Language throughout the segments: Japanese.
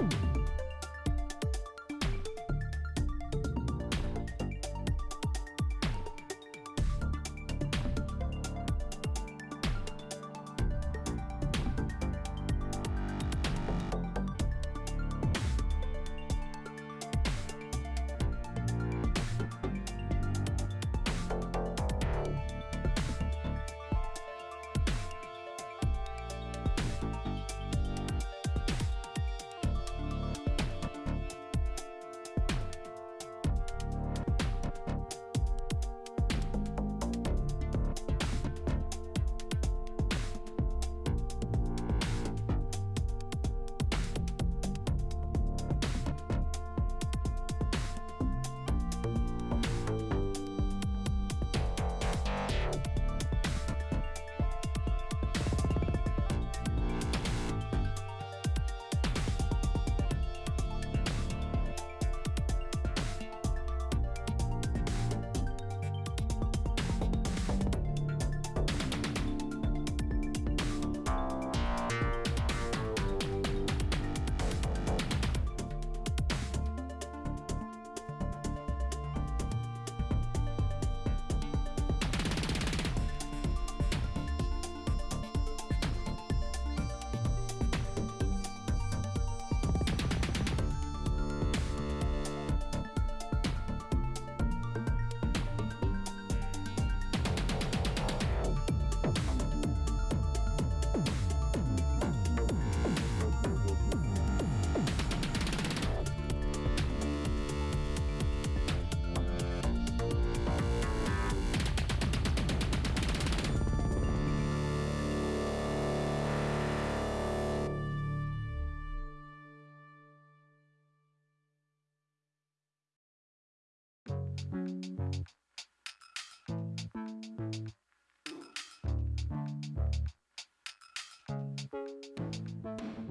Ooh. Bye.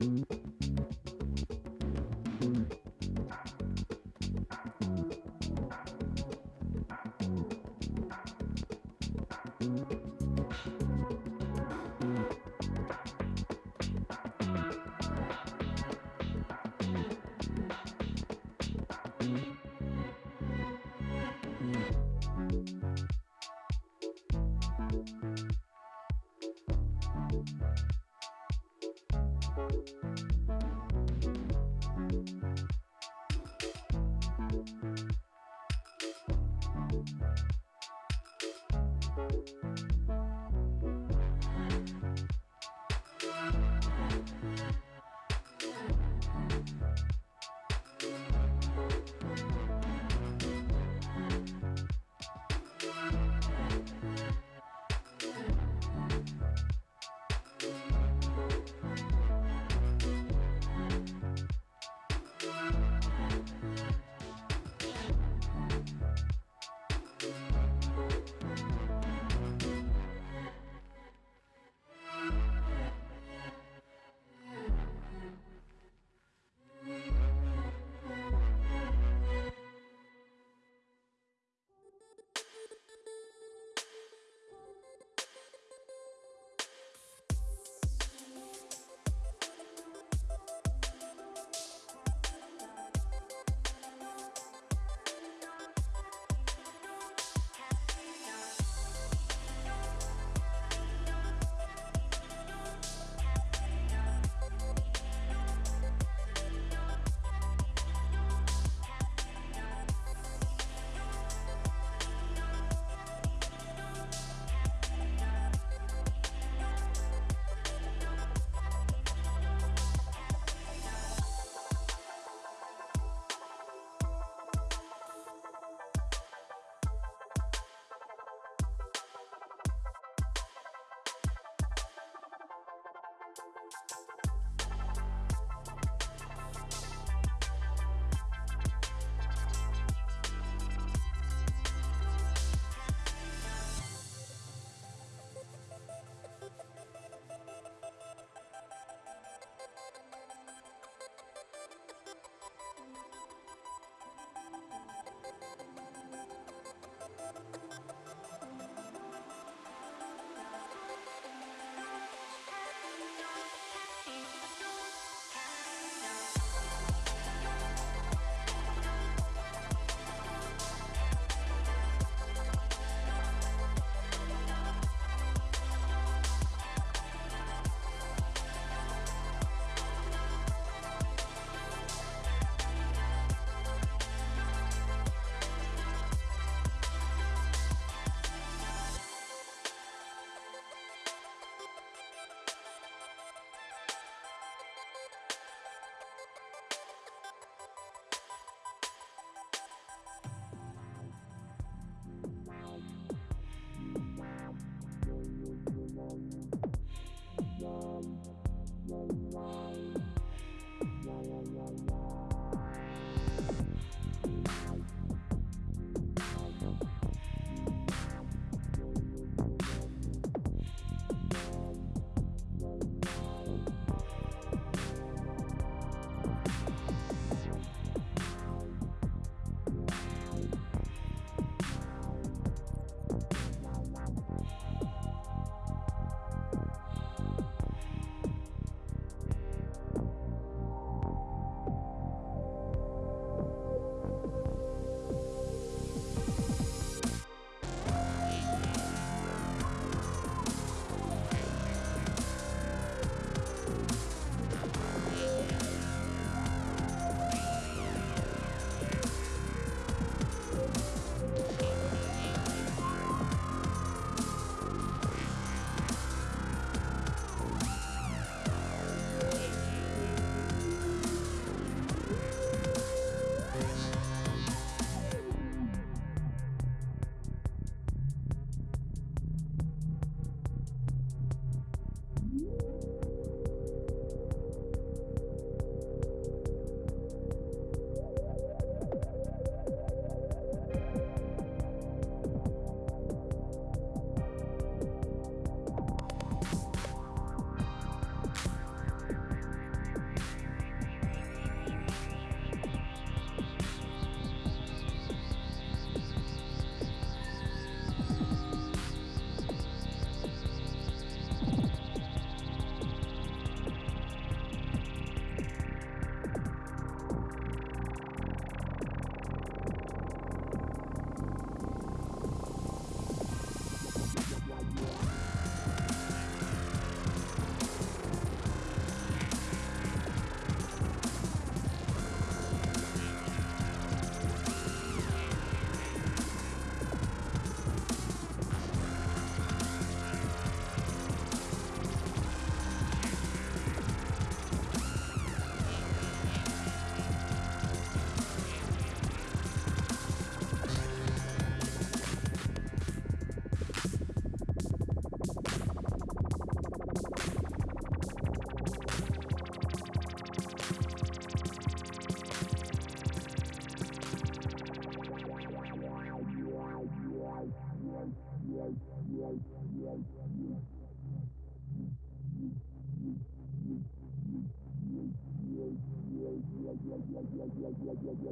Mm-hmm. You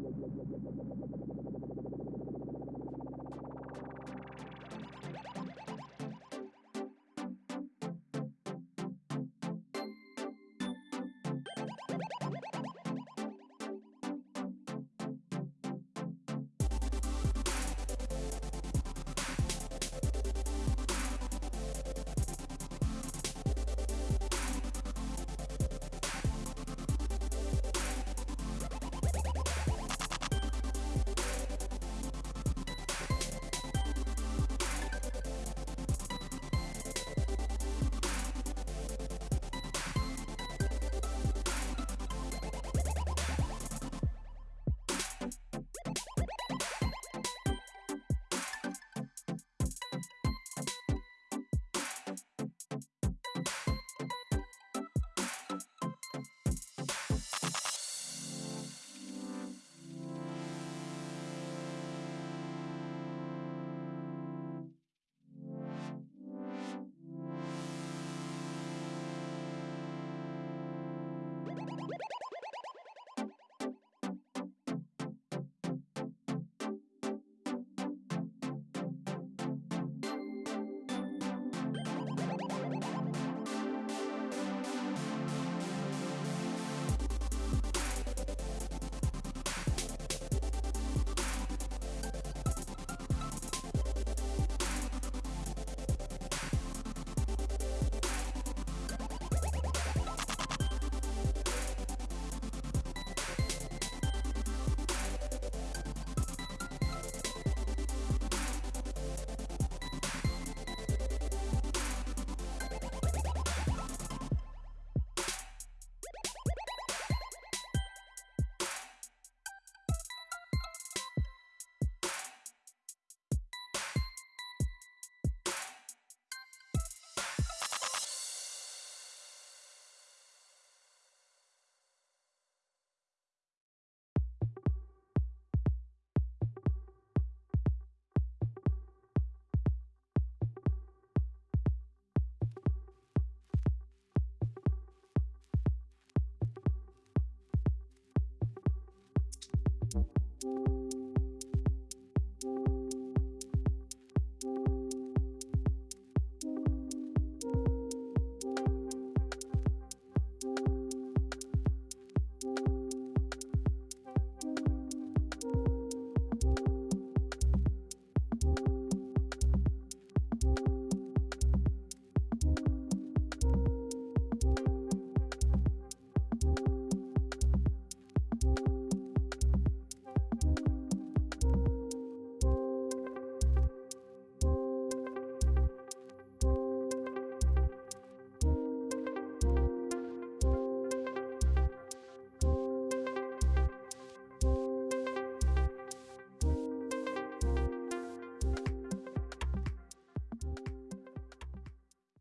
like, like, like, like, you